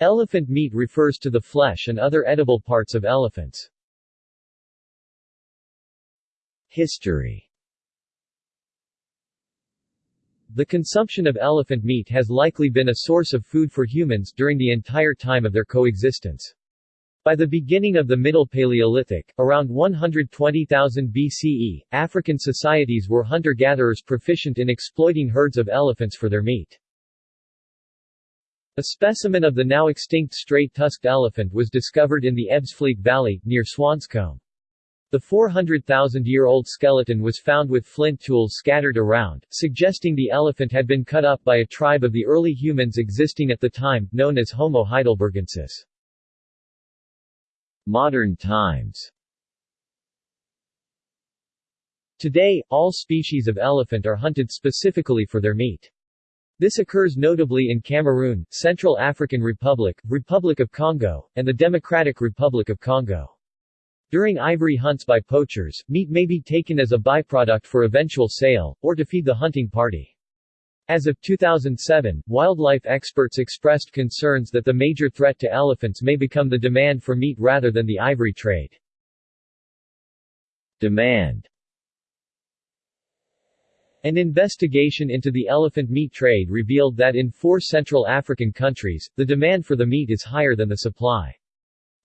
Elephant meat refers to the flesh and other edible parts of elephants. History The consumption of elephant meat has likely been a source of food for humans during the entire time of their coexistence. By the beginning of the Middle Paleolithic, around 120,000 BCE, African societies were hunter-gatherers proficient in exploiting herds of elephants for their meat. A specimen of the now extinct straight-tusked elephant was discovered in the Ebbsfleet Valley, near Swanscombe. The 400,000-year-old skeleton was found with flint tools scattered around, suggesting the elephant had been cut up by a tribe of the early humans existing at the time, known as Homo heidelbergensis. Modern times Today, all species of elephant are hunted specifically for their meat. This occurs notably in Cameroon, Central African Republic, Republic of Congo, and the Democratic Republic of Congo. During ivory hunts by poachers, meat may be taken as a byproduct for eventual sale, or to feed the hunting party. As of 2007, wildlife experts expressed concerns that the major threat to elephants may become the demand for meat rather than the ivory trade. Demand An investigation into the elephant meat trade revealed that in four Central African countries, the demand for the meat is higher than the supply.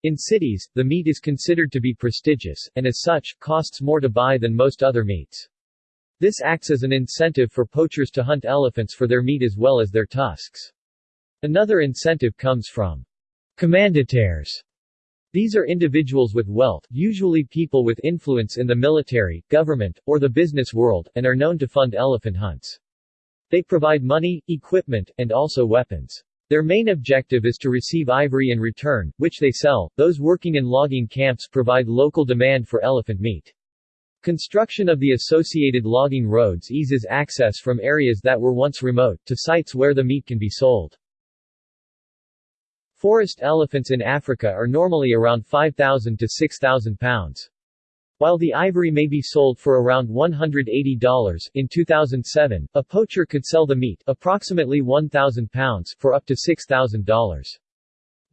In cities, the meat is considered to be prestigious, and as such, costs more to buy than most other meats. This acts as an incentive for poachers to hunt elephants for their meat as well as their tusks. Another incentive comes from commanditaires. These are individuals with wealth, usually people with influence in the military, government, or the business world, and are known to fund elephant hunts. They provide money, equipment, and also weapons. Their main objective is to receive ivory in return, which they sell. Those working in logging camps provide local demand for elephant meat. Construction of the associated logging roads eases access from areas that were once remote, to sites where the meat can be sold. Forest elephants in Africa are normally around 5,000 to 6,000 pounds. While the ivory may be sold for around $180 in 2007, a poacher could sell the meat approximately 1,000 pounds for up to $6,000.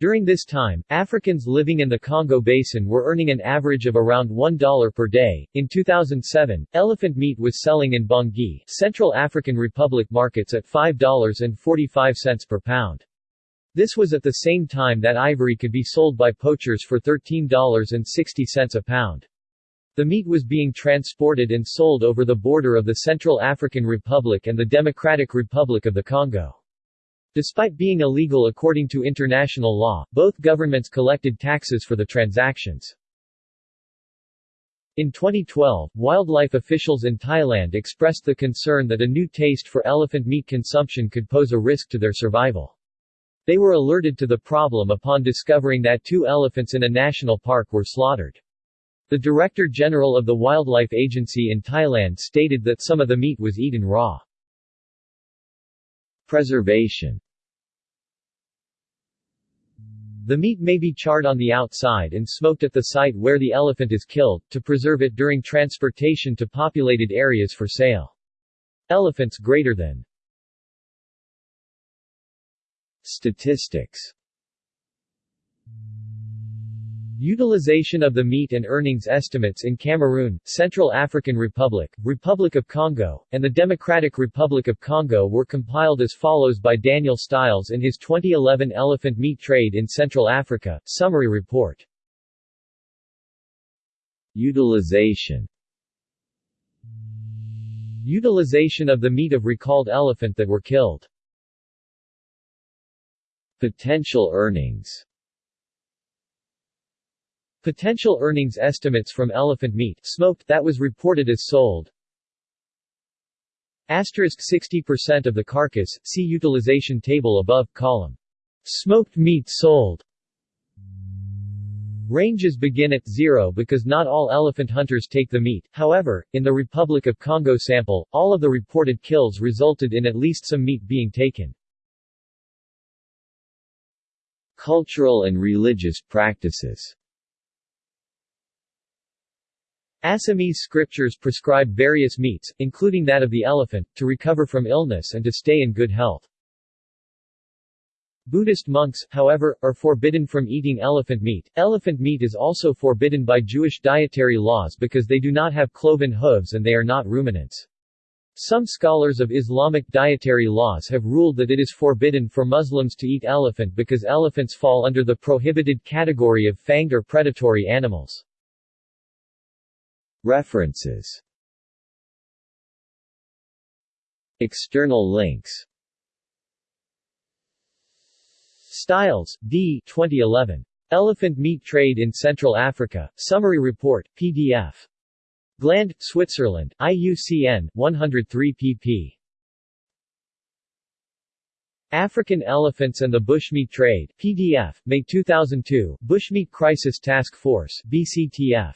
During this time, Africans living in the Congo Basin were earning an average of around $1 per day. In 2007, elephant meat was selling in Bangui, Central African Republic markets at $5.45 per pound. This was at the same time that ivory could be sold by poachers for $13.60 a pound. The meat was being transported and sold over the border of the Central African Republic and the Democratic Republic of the Congo. Despite being illegal according to international law, both governments collected taxes for the transactions. In 2012, wildlife officials in Thailand expressed the concern that a new taste for elephant meat consumption could pose a risk to their survival. They were alerted to the problem upon discovering that two elephants in a national park were slaughtered. The Director General of the Wildlife Agency in Thailand stated that some of the meat was eaten raw. Preservation The meat may be charred on the outside and smoked at the site where the elephant is killed, to preserve it during transportation to populated areas for sale. Elephants greater than Statistics Utilization of the meat and earnings estimates in Cameroon, Central African Republic, Republic of Congo, and the Democratic Republic of Congo were compiled as follows by Daniel Stiles in his 2011 Elephant Meat Trade in Central Africa, Summary Report. Utilization Utilization of the meat of recalled elephant that were killed. Potential earnings Potential earnings estimates from elephant meat smoked that was reported as sold. Asterisk 60% of the carcass, see utilization table above, column. Smoked meat sold. Ranges begin at zero because not all elephant hunters take the meat, however, in the Republic of Congo sample, all of the reported kills resulted in at least some meat being taken. Cultural and religious practices Assamese scriptures prescribe various meats, including that of the elephant, to recover from illness and to stay in good health. Buddhist monks, however, are forbidden from eating elephant meat. Elephant meat is also forbidden by Jewish dietary laws because they do not have cloven hooves and they are not ruminants. Some scholars of Islamic dietary laws have ruled that it is forbidden for Muslims to eat elephant because elephants fall under the prohibited category of fanged or predatory animals. References External links Stiles, D. 2011. Elephant Meat Trade in Central Africa, Summary Report, PDF. Gland, Switzerland, IUCN, 103 pp. African Elephants and the Bushmeat Trade, PDF, May 2002, Bushmeat Crisis Task Force, BCTF.